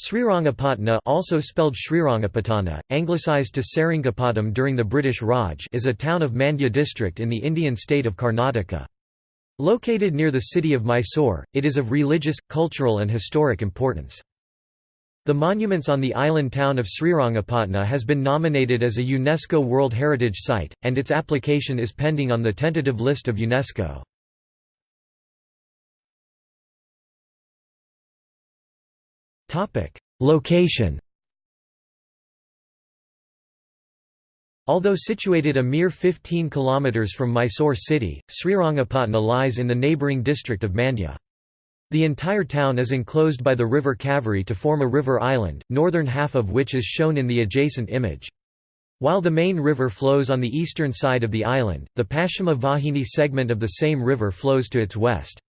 Srirangapatna also spelled Srirangapatana, anglicised to Seringapatam during the British Raj is a town of Mandya district in the Indian state of Karnataka. Located near the city of Mysore, it is of religious, cultural and historic importance. The monuments on the island town of Srirangapatna has been nominated as a UNESCO World Heritage Site, and its application is pending on the tentative list of UNESCO. Location Although situated a mere 15 km from Mysore city, Srirangapatna lies in the neighbouring district of Mandya. The entire town is enclosed by the river Kaveri to form a river island, northern half of which is shown in the adjacent image. While the main river flows on the eastern side of the island, the Paschima Vahini segment of the same river flows to its west.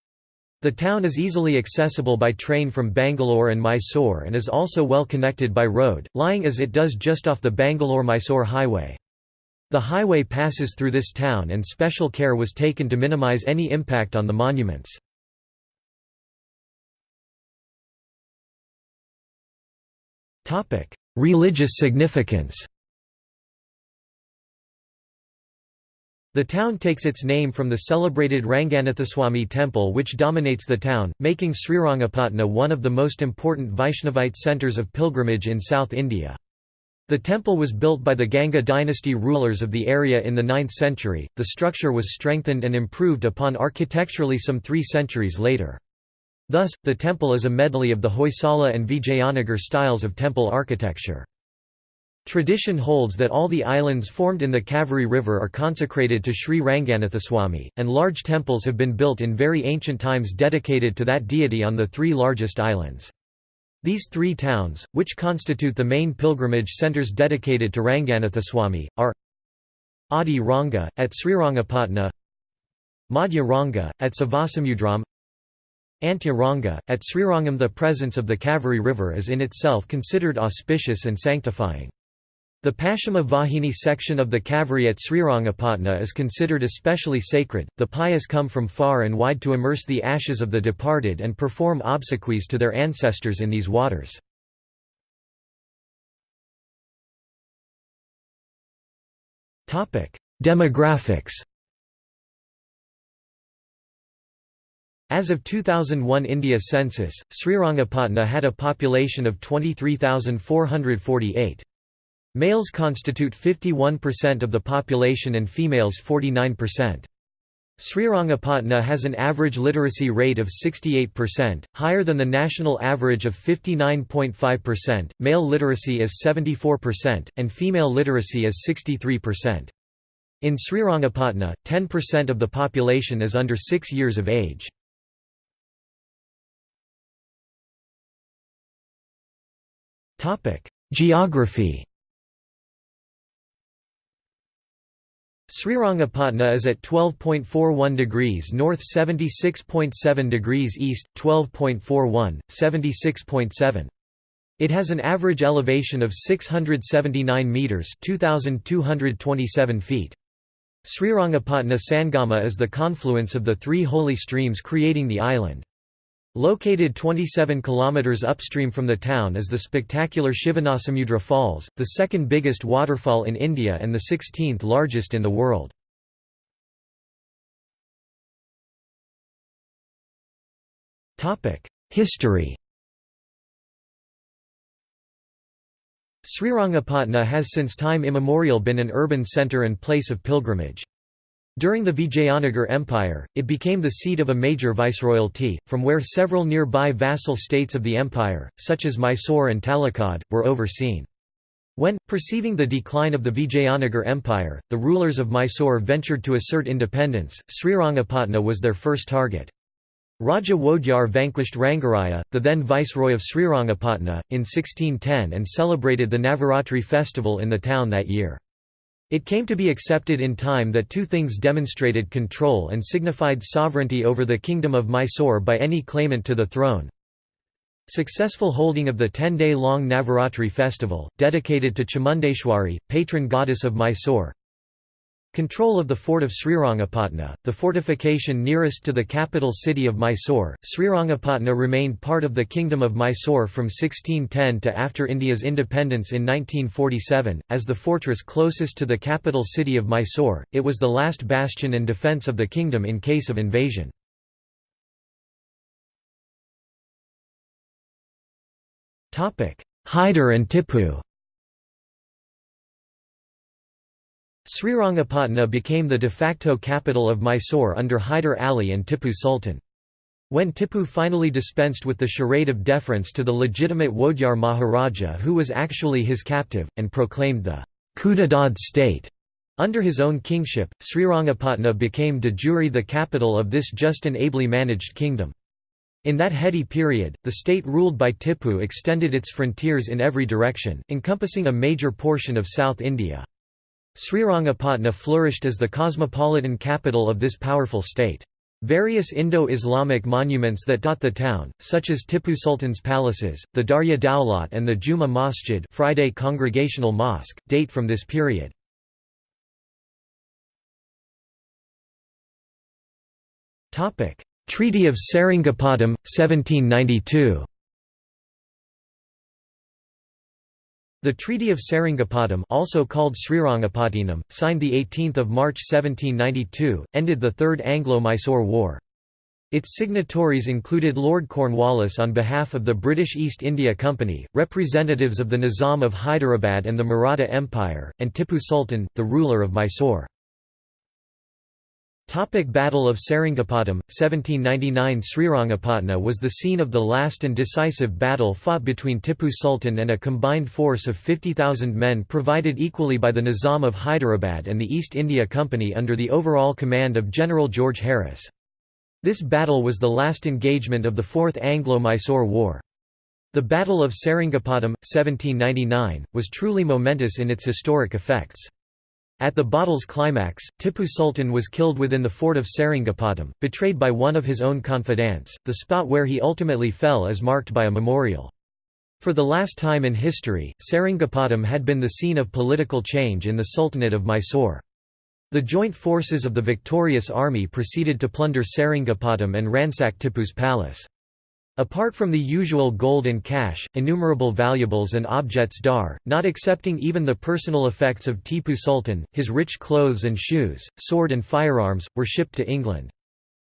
The town is easily accessible by train from Bangalore and Mysore and is also well connected by road, lying as it does just off the Bangalore-Mysore highway. The highway passes through this town and special care was taken to minimize any impact on the monuments. Religious significance The town takes its name from the celebrated Ranganathaswamy temple which dominates the town, making Srirangapatna one of the most important Vaishnavite centres of pilgrimage in South India. The temple was built by the Ganga dynasty rulers of the area in the 9th century. The structure was strengthened and improved upon architecturally some three centuries later. Thus, the temple is a medley of the Hoysala and Vijayanagar styles of temple architecture. Tradition holds that all the islands formed in the Kaveri River are consecrated to Sri Ranganathaswamy, and large temples have been built in very ancient times dedicated to that deity on the three largest islands. These three towns, which constitute the main pilgrimage centres dedicated to Ranganathaswamy, are Adi Ranga, at Srirangapatna Madhya Ranga, at Savasamudram Antya Ranga, at Srirangam The presence of the Kaveri River is in itself considered auspicious and sanctifying. The Paschima Vahini section of the Kaveri at Srirangapatna is considered especially sacred. The pious come from far and wide to immerse the ashes of the departed and perform obsequies to their ancestors in these waters. Demographics As of 2001 India census, Srirangapatna had a population of 23,448. Males constitute 51% of the population and females 49%. Srirangapatna has an average literacy rate of 68%, higher than the national average of 59.5%. Male literacy is 74%, and female literacy is 63%. In Srirangapatna, 10% of the population is under 6 years of age. Geography Srirangapatna is at 12.41 degrees north 76.7 degrees east, 12.41, 76.7. It has an average elevation of 679 metres 2,227 feet. Srirangapatna Sangama is the confluence of the three holy streams creating the island. Located 27 km upstream from the town is the spectacular Shivanasamudra Falls, the second biggest waterfall in India and the 16th largest in the world. History Srirangapatna has since time immemorial been an urban centre and place of pilgrimage. During the Vijayanagar Empire, it became the seat of a major viceroyalty, from where several nearby vassal states of the empire, such as Mysore and Talakad, were overseen. When, perceiving the decline of the Vijayanagar Empire, the rulers of Mysore ventured to assert independence, Srirangapatna was their first target. Raja Wodeyar vanquished Rangaraya, the then viceroy of Srirangapatna, in 1610 and celebrated the Navaratri festival in the town that year. It came to be accepted in time that two things demonstrated control and signified sovereignty over the kingdom of Mysore by any claimant to the throne. Successful holding of the 10-day-long Navaratri festival, dedicated to Chamundeshwari, patron goddess of Mysore. Control of the fort of Srirangapatna, the fortification nearest to the capital city of Mysore, Srirangapatna remained part of the Kingdom of Mysore from 1610 to after India's independence in 1947. As the fortress closest to the capital city of Mysore, it was the last bastion and defence of the kingdom in case of invasion. Hyder and Tipu Srirangapatna became the de facto capital of Mysore under Hyder Ali and Tipu Sultan. When Tipu finally dispensed with the charade of deference to the legitimate Wodeyar Maharaja who was actually his captive, and proclaimed the Khudadad state under his own kingship, Srirangapatna became de jure the capital of this just and ably managed kingdom. In that heady period, the state ruled by Tipu extended its frontiers in every direction, encompassing a major portion of South India. Srirangapatna flourished as the cosmopolitan capital of this powerful state. Various Indo-Islamic monuments that dot the town, such as Tipu Sultan's palaces, the Darya Daulat and the Juma Masjid Friday Congregational Mosque, date from this period. Treaty of Seringapatam, 1792 The Treaty of Seringapatam also called Srirangapattinam, signed 18 March 1792, ended the Third Anglo-Mysore War. Its signatories included Lord Cornwallis on behalf of the British East India Company, representatives of the Nizam of Hyderabad and the Maratha Empire, and Tipu Sultan, the ruler of Mysore. Topic Battle of Seringapatam, 1799 Srirangapatna was the scene of the last and decisive battle fought between Tipu Sultan and a combined force of 50,000 men provided equally by the Nizam of Hyderabad and the East India Company under the overall command of General George Harris. This battle was the last engagement of the Fourth Anglo-Mysore War. The Battle of Seringapatam, 1799, was truly momentous in its historic effects. At the battle's climax, Tipu Sultan was killed within the fort of Seringapatam, betrayed by one of his own confidants. The spot where he ultimately fell is marked by a memorial. For the last time in history, Seringapatam had been the scene of political change in the Sultanate of Mysore. The joint forces of the victorious army proceeded to plunder Seringapatam and ransack Tipu's palace. Apart from the usual gold and cash, innumerable valuables and objets d'art, not accepting even the personal effects of Tipu Sultan, his rich clothes and shoes, sword and firearms, were shipped to England.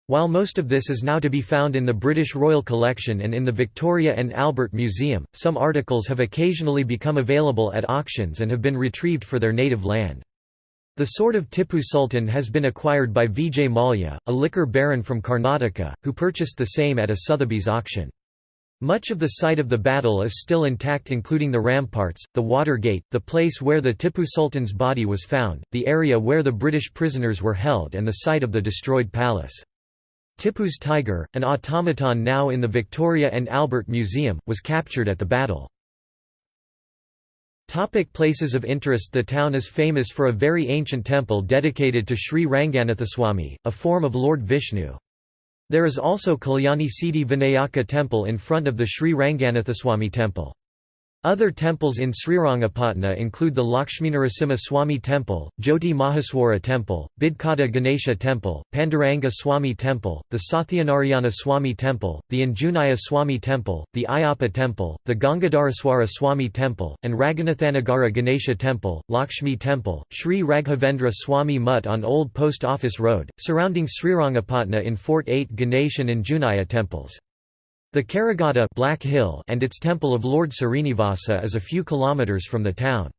While most of this is now to be found in the British Royal Collection and in the Victoria and Albert Museum, some articles have occasionally become available at auctions and have been retrieved for their native land. The sword of Tipu Sultan has been acquired by Vijay Mallya, a liquor baron from Karnataka, who purchased the same at a Sotheby's auction. Much of the site of the battle is still intact including the ramparts, the water gate, the place where the Tipu Sultan's body was found, the area where the British prisoners were held and the site of the destroyed palace. Tipu's tiger, an automaton now in the Victoria and Albert Museum, was captured at the battle. Topic places of interest The town is famous for a very ancient temple dedicated to Sri Ranganathaswamy, a form of Lord Vishnu. There is also Kalyani Siddhi Vinayaka temple in front of the Sri Ranganathaswamy temple. Other temples in Srirangapatna include the Lakshminarasimha Swami Temple, Jyoti Maheshwara Temple, Bidkada Ganesha Temple, Panduranga Swami Temple, the Sathyanarayana Swami Temple, the Anjaneya Swami Temple, the Ayappa Temple, the Gangadhareshwara Swami Temple, and Raghunathanagara Ganesha Temple, Lakshmi Temple, Sri Raghavendra Swami Mutt on Old Post Office Road, surrounding Srirangapatna in Fort 8 Ganesh and Anjaneya temples. The Karighatta Black Hill and its temple of Lord Srinivasa is a few kilometers from the town.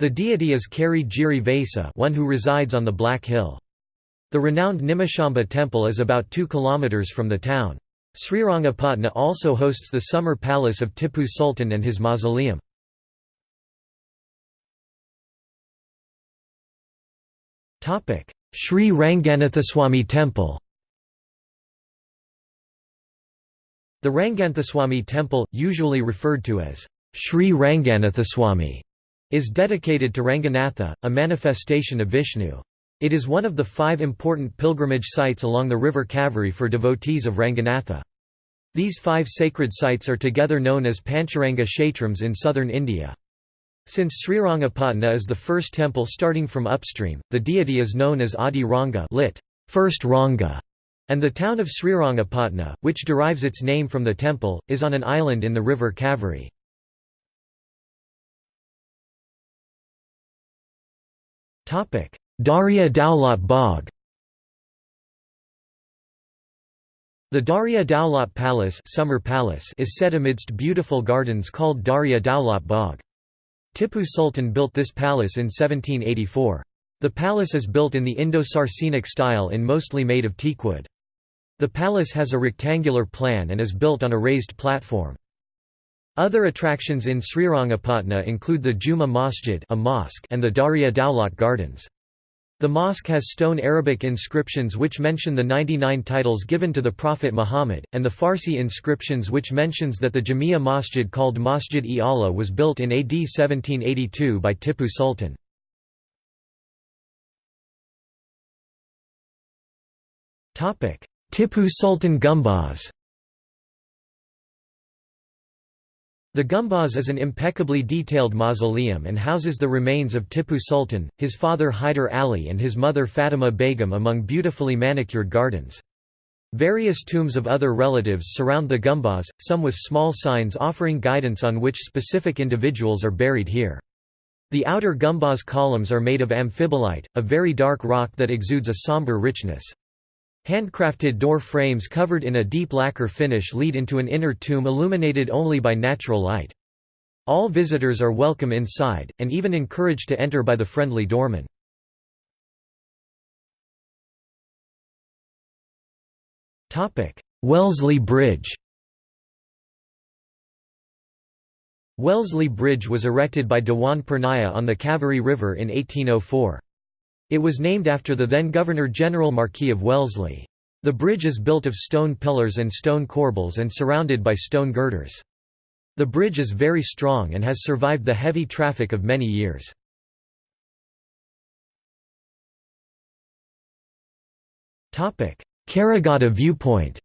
The deity is Kari Giri Vasa one who resides on the Black Hill. The renowned Nimishamba temple is about 2 kilometers from the town. Srirangapatna also hosts the summer palace of Tipu Sultan and his mausoleum. Sri Ranganathaswamy Temple The Ranganathaswamy temple, usually referred to as Sri Ranganathaswamy, is dedicated to Ranganatha, a manifestation of Vishnu. It is one of the five important pilgrimage sites along the river Kaveri for devotees of Ranganatha. These five sacred sites are together known as Pancharanga Kshetrams in southern India. Since Srirangapatna is the first temple starting from upstream, the deity is known as Adi Ranga lit. First Ranga, and the town of Srirangapatna, which derives its name from the temple, is on an island in the river Kaveri. Darya Daulat Bagh The Darya Daulat Palace, Summer Palace is set amidst beautiful gardens called Darya Daulat Bagh. Tipu Sultan built this palace in 1784. The palace is built in the Indo-Saracenic style in mostly made of teakwood. The palace has a rectangular plan and is built on a raised platform. Other attractions in Srirangapatna include the Juma Masjid a mosque and the Darya Daulat Gardens. The mosque has stone Arabic inscriptions which mention the 99 titles given to the Prophet Muhammad, and the Farsi inscriptions which mentions that the Jamia Masjid called Masjid-e Allah was built in AD 1782 by Tipu Sultan. Tipu Sultan Gumbaz The Gumbaz is an impeccably detailed mausoleum and houses the remains of Tipu Sultan, his father Hyder Ali and his mother Fatima Begum among beautifully manicured gardens. Various tombs of other relatives surround the Gumbaz, some with small signs offering guidance on which specific individuals are buried here. The outer Gumbaz columns are made of amphibolite, a very dark rock that exudes a somber richness. Handcrafted door frames covered in a deep lacquer finish lead into an inner tomb illuminated only by natural light. All visitors are welcome inside, and even encouraged to enter by the friendly doorman. Wellesley Bridge Wellesley Bridge was erected by Dewan Purnaya on the Kaveri River in 1804. It was named after the then Governor-General Marquis of Wellesley. The bridge is built of stone pillars and stone corbels and surrounded by stone girders. The bridge is very strong and has survived the heavy traffic of many years. Karighatta viewpoint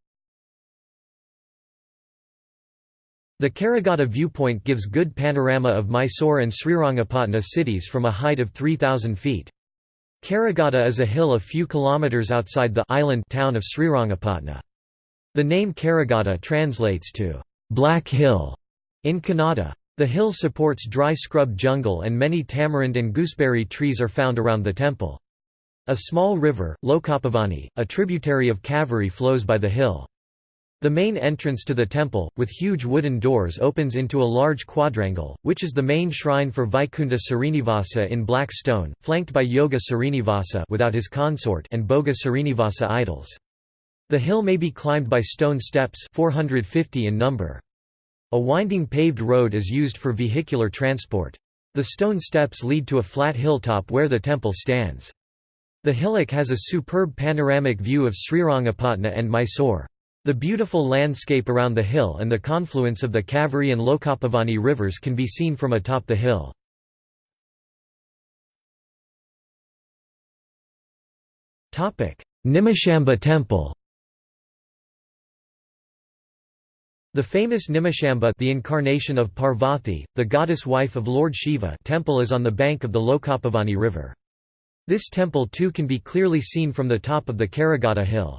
The Karighatta viewpoint gives good panorama of Mysore and Srirangapatna cities from a height of 3,000 feet. Karighatta is a hill a few kilometers outside the island town of Srirangapatna. The name Karighatta translates to Black Hill in Kannada. The hill supports dry scrub jungle and many tamarind and gooseberry trees are found around the temple. A small river, Lokapavani, a tributary of Kaveri flows by the hill. The main entrance to the temple, with huge wooden doors opens into a large quadrangle, which is the main shrine for Vaikunta Srinivasa in black stone, flanked by Yoga Srinivasa without his consort and Bhoga Srinivasa idols. The hill may be climbed by stone steps 450 in number. A winding paved road is used for vehicular transport. The stone steps lead to a flat hilltop where the temple stands. The hillock has a superb panoramic view of Srirangapatna and Mysore. The beautiful landscape around the hill and the confluence of the Kaveri and Lokapavani rivers can be seen from atop the hill. Nimishamba Temple The famous Nimishamba the incarnation of Parvati, the goddess-wife of Lord Shiva temple is on the bank of the Lokapavani river. This temple too can be clearly seen from the top of the Karighatta hill.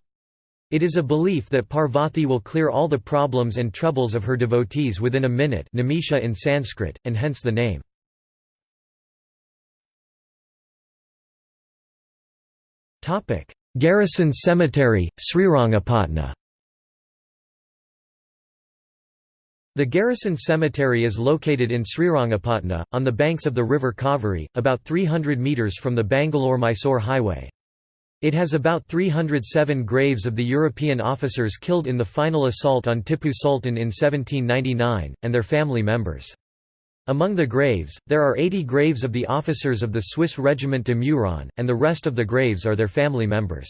It is a belief that Parvati will clear all the problems and troubles of her devotees within a minute nimisha in Sanskrit, and hence the name. Garrison Cemetery, Srirangapatna The Garrison Cemetery is located in Srirangapatna, on the banks of the river Kaveri, about 300 metres from the Bangalore-Mysore highway. It has about 307 graves of the European officers killed in the final assault on Tipu Sultan in 1799, and their family members. Among the graves, there are 80 graves of the officers of the Swiss Regiment de Meuron, and the rest of the graves are their family members.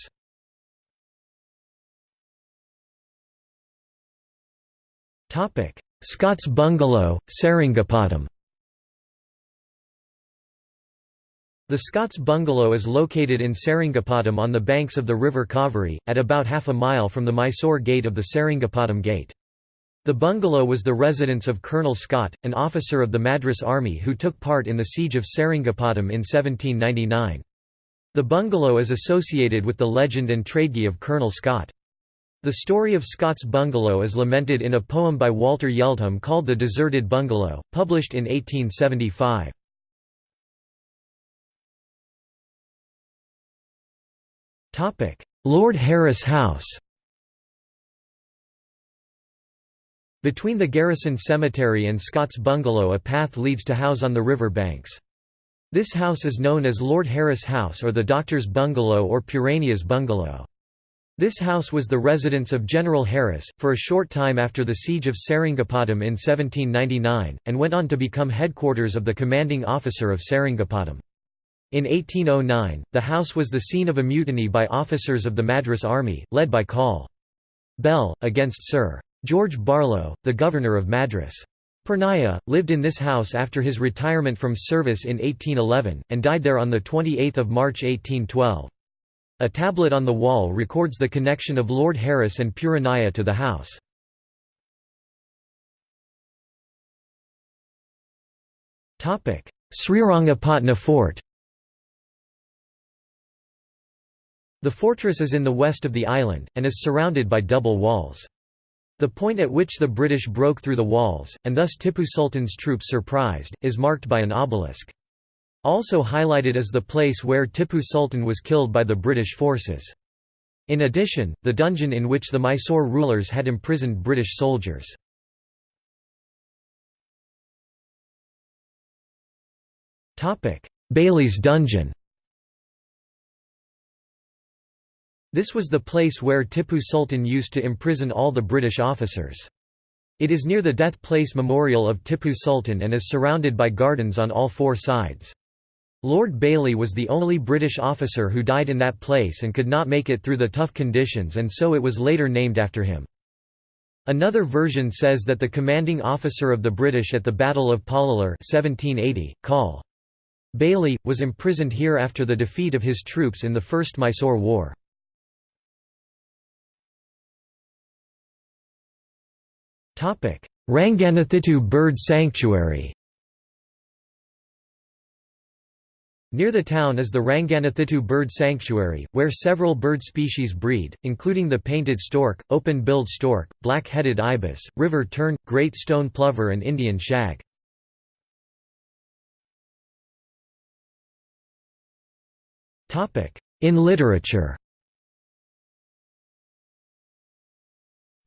Scots Bungalow, Seringapatam The Scots Bungalow is located in Seringapatam on the banks of the river Kaveri, at about half a mile from the Mysore gate of the Seringapatam Gate. The bungalow was the residence of Colonel Scott, an officer of the Madras Army who took part in the siege of Seringapatam in 1799. The bungalow is associated with the legend and tragedy of Colonel Scott. The story of Scott's bungalow is lamented in a poem by Walter Yeldham called The Deserted Bungalow, published in 1875. Lord Harris House Between the Garrison Cemetery and Scott's bungalow a path leads to house on the river banks. This house is known as Lord Harris House or the Doctor's Bungalow or Purania's Bungalow. This house was the residence of General Harris, for a short time after the siege of Seringapatam in 1799, and went on to become headquarters of the commanding officer of Seringapatam. In 1809, the house was the scene of a mutiny by officers of the Madras Army, led by Col. Bell, against Sir. George Barlow, the governor of Madras. Purnaya, lived in this house after his retirement from service in 1811, and died there on 28 March 1812. A tablet on the wall records the connection of Lord Harris and Puranaya to the house. Srirangapatna Fort The fortress is in the west of the island, and is surrounded by double walls. The point at which the British broke through the walls, and thus Tipu Sultan's troops surprised, is marked by an obelisk. Also highlighted is the place where Tipu Sultan was killed by the British forces. In addition, the dungeon in which the Mysore rulers had imprisoned British soldiers. Bailey's dungeon This was the place where Tipu Sultan used to imprison all the British officers. It is near the death place memorial of Tipu Sultan and is surrounded by gardens on all four sides. Lord Bailey was the only British officer who died in that place and could not make it through the tough conditions and so it was later named after him. Another version says that the commanding officer of the British at the Battle of Pollilur 1780, Col. Bailey, was imprisoned here after the defeat of his troops in the First Mysore War. Ranganathittu Bird Sanctuary Near the town is the Ranganathittu Bird Sanctuary, where several bird species breed, including the painted stork, open-billed stork, black-headed ibis, river tern, great stone plover and Indian shag. In literature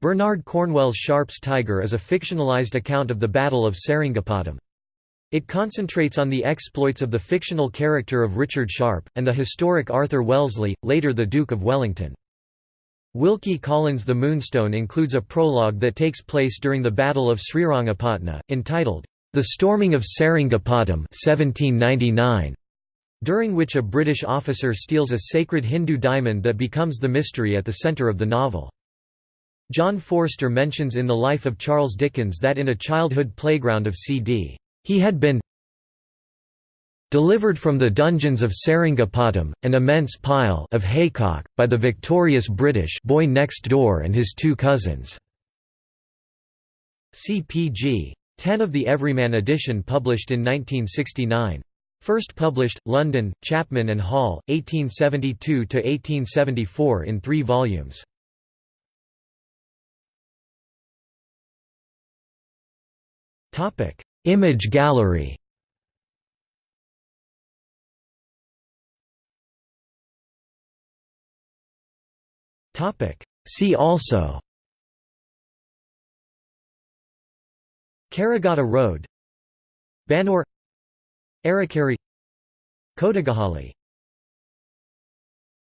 Bernard Cornwell's Sharpe's Tiger is a fictionalized account of the Battle of Seringapatam. It concentrates on the exploits of the fictional character of Richard Sharpe, and the historic Arthur Wellesley, later the Duke of Wellington. Wilkie Collins' The Moonstone includes a prologue that takes place during the Battle of Srirangapatna, entitled, The Storming of Seringapatam 1799, during which a British officer steals a sacred Hindu diamond that becomes the mystery at the centre of the novel. John Forster mentions in The Life of Charles Dickens that in a childhood playground of C.D. he had been delivered from the dungeons of Seringapatam, an immense pile of haycock, by the victorious British boy next door and his two cousins." CPG. 10 of the Everyman edition published in 1969. First published, London, Chapman and Hall, 1872–1874 in three volumes. Topic: Image gallery. Topic: See also. Karagata Road Banur Arakari Kotagahalli